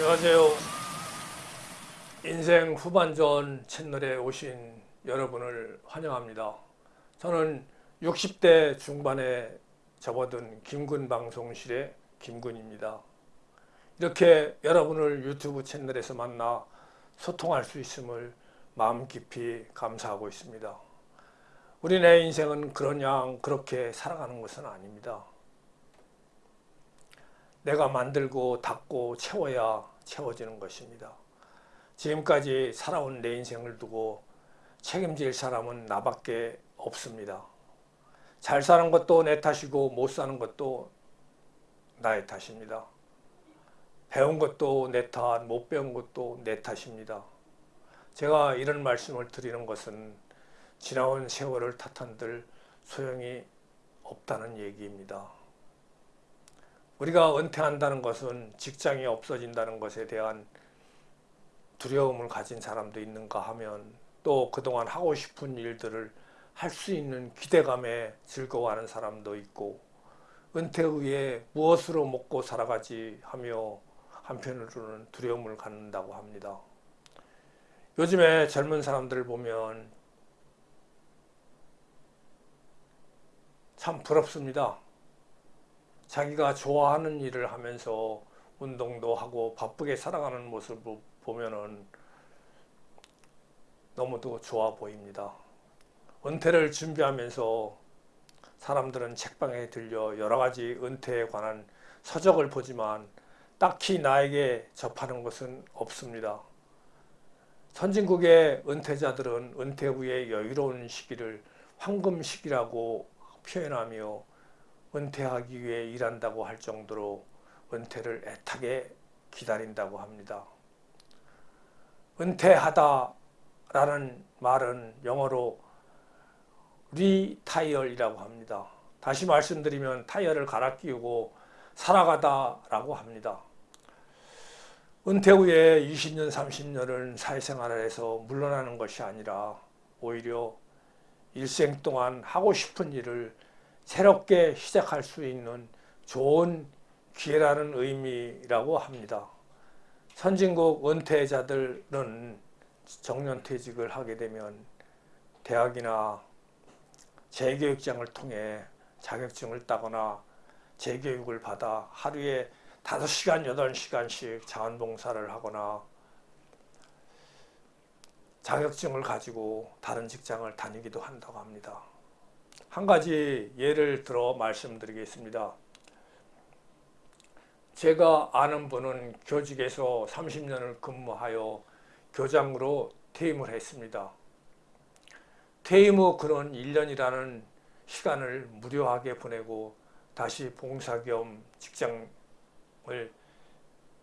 안녕하세요. 인생 후반전 채널에 오신 여러분을 환영합니다. 저는 60대 중반에 접어든 김군 방송실의 김군입니다. 이렇게 여러분을 유튜브 채널에서 만나 소통할 수 있음을 마음 깊이 감사하고 있습니다. 우리네 인생은 그러냥 그렇게 살아가는 것은 아닙니다. 내가 만들고 닦고 채워야 채워지는 것입니다. 지금까지 살아온 내 인생을 두고 책임질 사람은 나밖에 없습니다. 잘 사는 것도 내 탓이고 못 사는 것도 나의 탓입니다. 배운 것도 내 탓, 못 배운 것도 내 탓입니다. 제가 이런 말씀을 드리는 것은 지나온 세월을 탓한들 소용이 없다는 얘기입니다. 우리가 은퇴한다는 것은 직장이 없어진다는 것에 대한 두려움을 가진 사람도 있는가 하면 또 그동안 하고 싶은 일들을 할 수 있는 기대감에 즐거워하는 사람도 있고 은퇴 후에 무엇으로 먹고 살아가지 하며 한편으로는 두려움을 갖는다고 합니다. 요즘에 젊은 사람들을 보면 참 부럽습니다. 자기가 좋아하는 일을 하면서 운동도 하고 바쁘게 살아가는 모습을 보면은 너무도 좋아 보입니다. 은퇴를 준비하면서 사람들은 책방에 들려 여러 가지 은퇴에 관한 서적을 보지만 딱히 나에게 접하는 것은 없습니다. 선진국의 은퇴자들은 은퇴 후의 여유로운 시기를 황금 시기라고 표현하며 은퇴하기 위해 일한다고 할 정도로 은퇴를 애타게 기다린다고 합니다. 은퇴하다 라는 말은 영어로 리타이얼이라고 합니다. 다시 말씀드리면 타이어를 갈아 끼우고 살아가다 라고 합니다. 은퇴 후에 20년 30년을 사회생활을 해서 물러나는 것이 아니라 오히려 일생 동안 하고 싶은 일을 새롭게 시작할 수 있는 좋은 기회라는 의미라고 합니다. 선진국 은퇴자들은 정년퇴직을 하게 되면 대학이나 재교육장을 통해 자격증을 따거나 재교육을 받아 하루에 5시간, 8시간씩 자원봉사를 하거나 자격증을 가지고 다른 직장을 다니기도 한다고 합니다. 한 가지 예를 들어 말씀드리겠습니다. 제가 아는 분은 교직에서 30년을 근무하여 교장으로 퇴임을 했습니다. 퇴임 후 그런 1년이라는 시간을 무료하게 보내고 다시 봉사 겸 직장을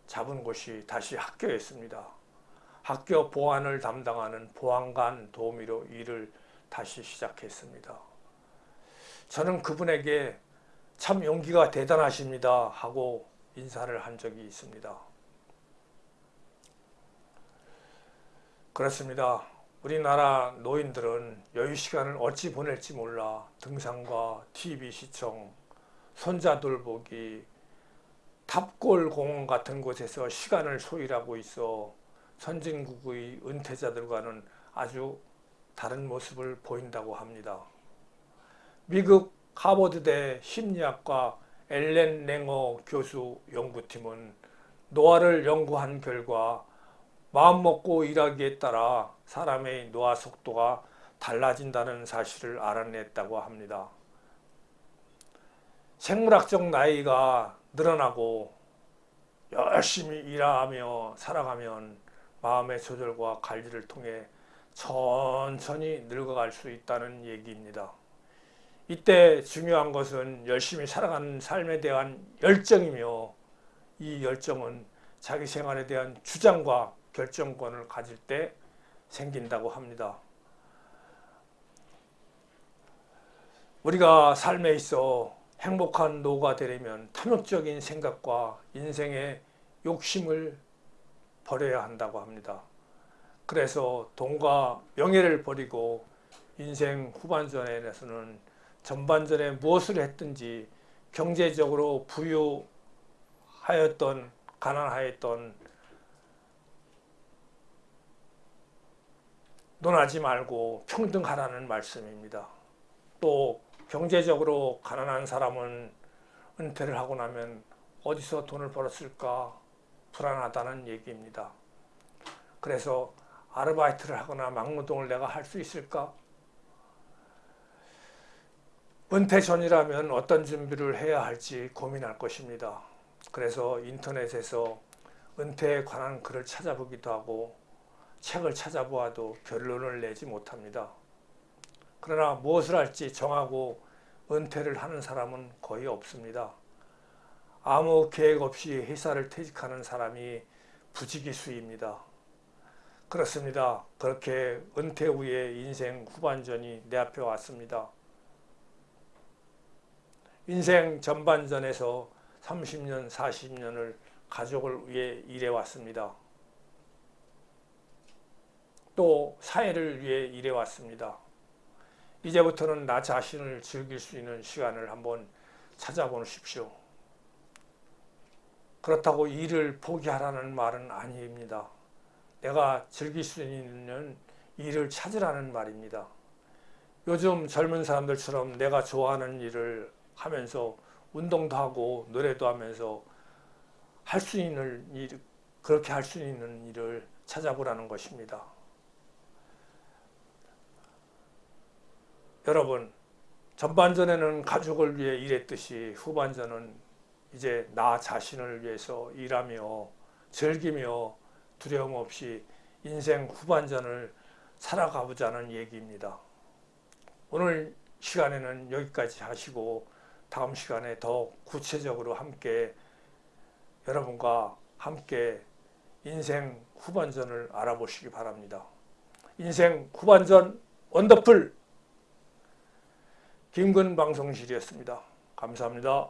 잡은 곳이 다시 학교였습니다. 학교 보안을 담당하는 보안관 도우미로 일을 다시 시작했습니다. 저는 그분에게 참 용기가 대단하십니다 하고 인사를 한 적이 있습니다. 그렇습니다. 우리나라 노인들은 여유 시간을 어찌 보낼지 몰라 등산과 TV 시청, 손자 돌보기, 탑골 공원 같은 곳에서 시간을 소일하고 있어 선진국의 은퇴자들과는 아주 다른 모습을 보인다고 합니다. 미국 하버드대 심리학과 엘렌 랭어 교수 연구팀은 노화를 연구한 결과 마음먹고 일하기에 따라 사람의 노화 속도가 달라진다는 사실을 알아냈다고 합니다. 생물학적 나이가 늘어나고 열심히 일하며 살아가면 마음의 조절과 관리를 통해 천천히 늙어갈 수 있다는 얘기입니다. 이때 중요한 것은 열심히 살아가는 삶에 대한 열정이며 이 열정은 자기 생활에 대한 주장과 결정권을 가질 때 생긴다고 합니다. 우리가 삶에 있어 행복한 노가 되려면 탐욕적인 생각과 인생의 욕심을 버려야 한다고 합니다. 그래서 돈과 명예를 버리고 인생 후반전에서는 전반전에 무엇을 했든지 경제적으로 부유하였던 가난하였던 논하지 말고 평등하라는 말씀입니다. 또 경제적으로 가난한 사람은 은퇴를 하고 나면 어디서 돈을 벌었을까 불안하다는 얘기입니다. 그래서 아르바이트를 하거나 막노동을 내가 할 수 있을까 은퇴 전이라면 어떤 준비를 해야 할지 고민할 것입니다. 그래서 인터넷에서 은퇴에 관한 글을 찾아보기도 하고 책을 찾아보아도 결론을 내지 못합니다. 그러나 무엇을 할지 정하고 은퇴를 하는 사람은 거의 없습니다. 아무 계획 없이 회사를 퇴직하는 사람이 부지기수입니다. 그렇습니다. 그렇게 은퇴 후에 인생 후반전이 내 앞에 왔습니다. 인생 전반전에서 30년, 40년을 가족을 위해 일해왔습니다. 또 사회를 위해 일해왔습니다. 이제부터는 나 자신을 즐길 수 있는 시간을 한번 찾아보십시오. 그렇다고 일을 포기하라는 말은 아닙니다. 내가 즐길 수 있는 일을 찾으라는 말입니다. 요즘 젊은 사람들처럼 내가 좋아하는 일을 하면서 운동도 하고 노래도 하면서 할 수 있는 일, 그렇게 할 수 있는 일을 찾아보라는 것입니다. 여러분, 전반전에는 가족을 위해 일했듯이 후반전은 이제 나 자신을 위해서 일하며 즐기며 두려움 없이 인생 후반전을 살아가보자는 얘기입니다. 오늘 시간에는 여기까지 하시고 다음 시간에 더 구체적으로 함께 여러분과 함께 인생 후반전을 알아보시기 바랍니다. 인생 후반전 원더풀 김근 방송실이었습니다. 감사합니다.